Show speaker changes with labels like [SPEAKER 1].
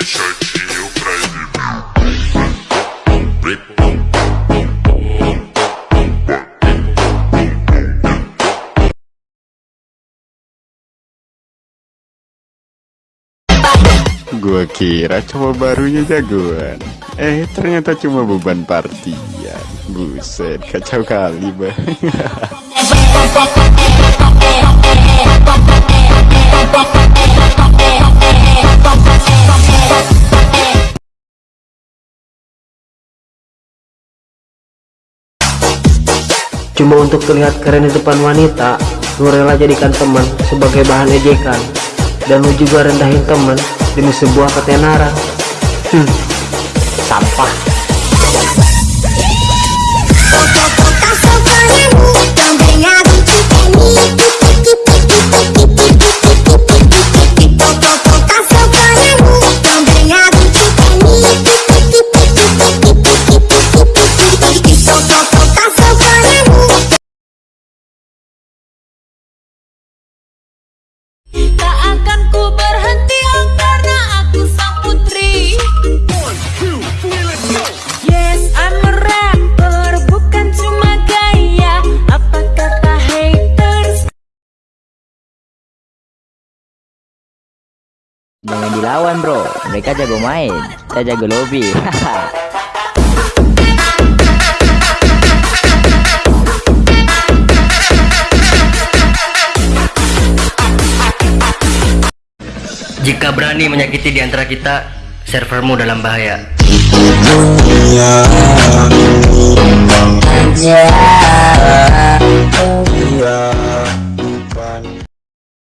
[SPEAKER 1] exibir.
[SPEAKER 2] Gua kira cuma barunya jagoan Eh ternyata cuma beban partian Buset kacau kali bang
[SPEAKER 3] Cuma untuk terlihat keren di depan wanita, lu rela jadikan teman sebagai bahan ejekan. Dan lu juga rendahin teman demi sebuah ketenaran. Hmm, sampah.
[SPEAKER 4] Jangan dilawan bro, mereka jago main, kita jago lobby.
[SPEAKER 5] Jika berani menyakiti di antara kita, servermu dalam bahaya.